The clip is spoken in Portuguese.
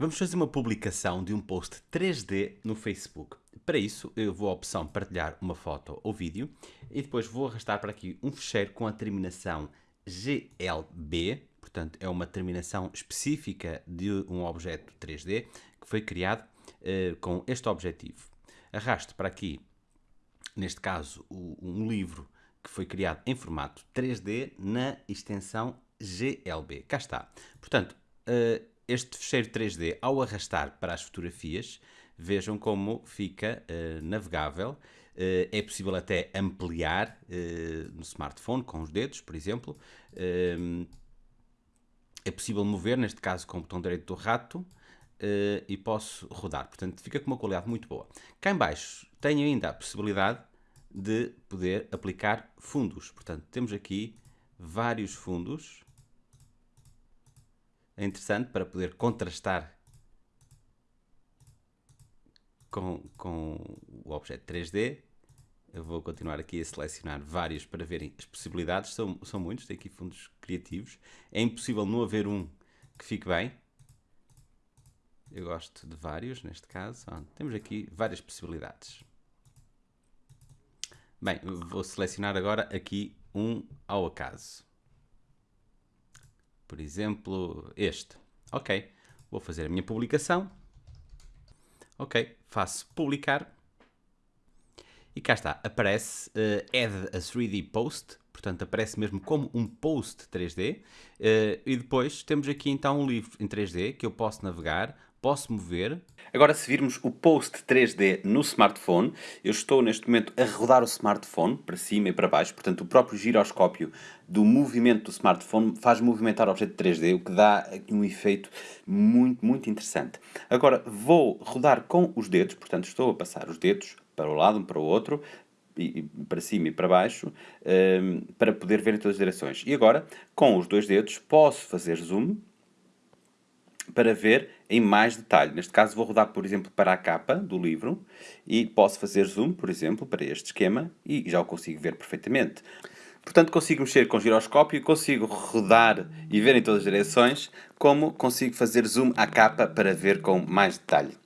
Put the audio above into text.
Vamos fazer uma publicação de um post 3D no Facebook. Para isso, eu vou à opção partilhar uma foto ou vídeo e depois vou arrastar para aqui um fecheiro com a terminação GLB, portanto é uma terminação específica de um objeto 3D que foi criado uh, com este objetivo. Arrasto para aqui, neste caso, o, um livro que foi criado em formato 3D na extensão GLB. Cá está. Portanto, uh, este fecheiro 3D, ao arrastar para as fotografias, vejam como fica uh, navegável. Uh, é possível até ampliar uh, no smartphone com os dedos, por exemplo. é possível mover, neste caso com o botão direito do rato, e posso rodar. Portanto, fica com uma qualidade muito boa. Cá em baixo tenho ainda a possibilidade de poder aplicar fundos. Portanto, temos aqui vários fundos é interessante para poder contrastar com, com o objeto 3D. Eu vou continuar aqui a selecionar vários para verem as possibilidades. São, são muitos, tem aqui fundos criativos. É impossível não haver um que fique bem. Eu gosto de vários, neste caso. temos aqui várias possibilidades. Bem, vou selecionar agora aqui um ao acaso por exemplo, este. Ok, vou fazer a minha publicação. Ok, faço publicar. E cá está, aparece uh, Add a 3D Post, portanto aparece mesmo como um post 3D. Uh, eh, e depois temos aqui então um livro em 3D que eu posso navegar, posso mover. Agora, se virmos o post 3D no smartphone, eu estou neste momento a rodar o smartphone para cima e para baixo, portanto, o próprio giroscópio do movimento do smartphone faz movimentar o objeto 3D, o que dá um efeito muito, muito interessante. Agora, vou rodar com os dedos, portanto, estou a passar os dedos para o lado, um para o outro, para cima e para baixo, ehm, para poder ver em todas as direções. E agora, com os dois dedos, posso fazer zoom para ver em mais detalhe. Neste caso vou rodar, por exemplo, para a capa do livro e posso fazer zoom, por exemplo, para este esquema e já o consigo ver perfeitamente. Portanto, consigo mexer com o giroscópio, consigo rodar e ver em todas as direções, como consigo fazer zoom à capa para ver com mais detalhe.